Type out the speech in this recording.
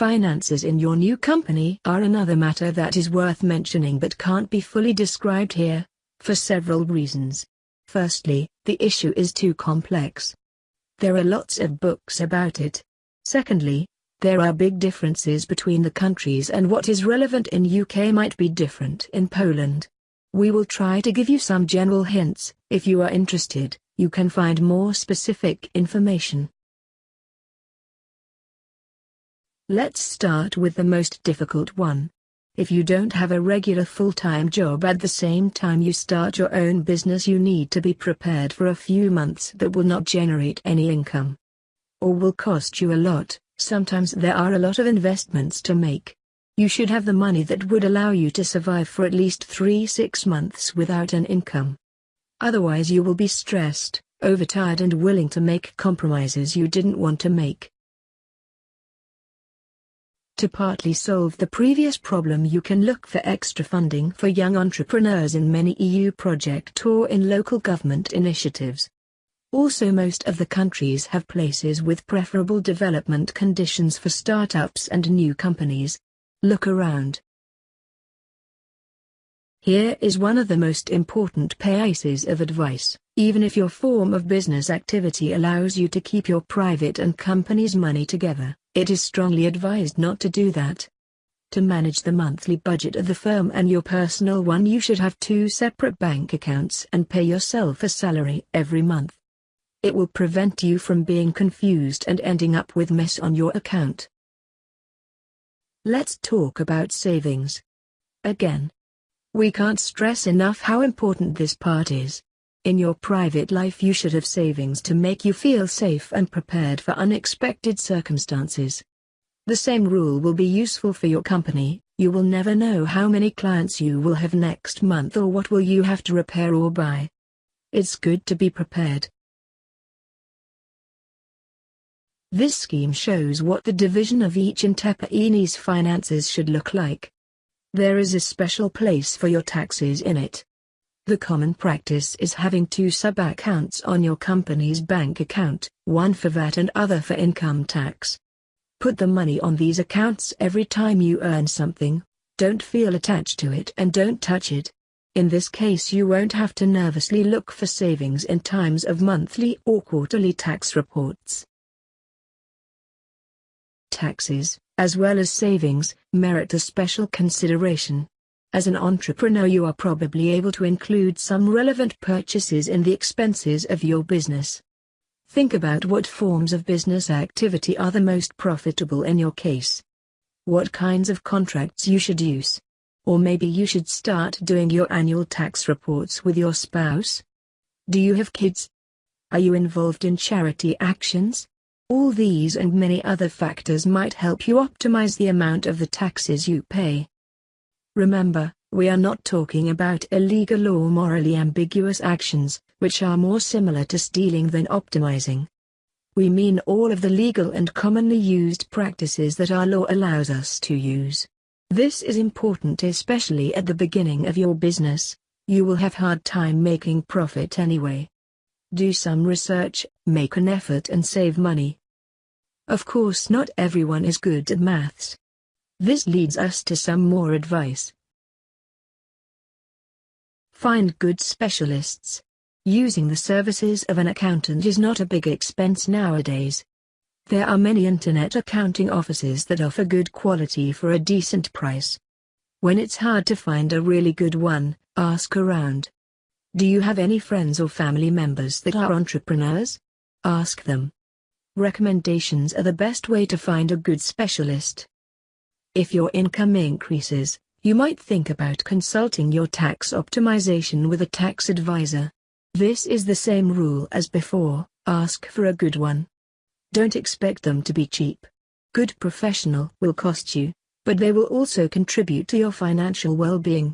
Finances in your new company are another matter that is worth mentioning but can't be fully described here, for several reasons. Firstly, the issue is too complex. There are lots of books about it. Secondly, there are big differences between the countries and what is relevant in UK might be different in Poland. We will try to give you some general hints, if you are interested, you can find more specific information. Let's start with the most difficult one. If you don't have a regular full-time job at the same time you start your own business you need to be prepared for a few months that will not generate any income. Or will cost you a lot, sometimes there are a lot of investments to make. You should have the money that would allow you to survive for at least 3-6 months without an income. Otherwise you will be stressed, overtired and willing to make compromises you didn't want to make. To partly solve the previous problem you can look for extra funding for young entrepreneurs in many EU project or in local government initiatives. Also most of the countries have places with preferable development conditions for startups and new companies. Look around. Here is one of the most important pieces of advice. Even if your form of business activity allows you to keep your private and company's money together, it is strongly advised not to do that. To manage the monthly budget of the firm and your personal one you should have two separate bank accounts and pay yourself a salary every month. It will prevent you from being confused and ending up with mess on your account. Let's talk about savings. Again. We can't stress enough how important this part is. In your private life you should have savings to make you feel safe and prepared for unexpected circumstances. The same rule will be useful for your company, you will never know how many clients you will have next month or what will you have to repair or buy. It's good to be prepared. This scheme shows what the division of each entrepreneur's finances should look like. There is a special place for your taxes in it. The common practice is having two sub-accounts on your company's bank account, one for VAT and other for income tax. Put the money on these accounts every time you earn something, don't feel attached to it and don't touch it. In this case you won't have to nervously look for savings in times of monthly or quarterly tax reports. Taxes, as well as savings, merit a special consideration. As an entrepreneur you are probably able to include some relevant purchases in the expenses of your business. Think about what forms of business activity are the most profitable in your case. What kinds of contracts you should use. Or maybe you should start doing your annual tax reports with your spouse. Do you have kids? Are you involved in charity actions? All these and many other factors might help you optimize the amount of the taxes you pay. Remember, we are not talking about illegal or morally ambiguous actions, which are more similar to stealing than optimizing. We mean all of the legal and commonly used practices that our law allows us to use. This is important especially at the beginning of your business. You will have hard time making profit anyway. Do some research, make an effort and save money. Of course not everyone is good at maths, this leads us to some more advice. Find good specialists. Using the services of an accountant is not a big expense nowadays. There are many internet accounting offices that offer good quality for a decent price. When it's hard to find a really good one, ask around. Do you have any friends or family members that are entrepreneurs? Ask them. Recommendations are the best way to find a good specialist. If your income increases, you might think about consulting your tax optimization with a tax advisor. This is the same rule as before, ask for a good one. Don't expect them to be cheap. Good professional will cost you, but they will also contribute to your financial well-being.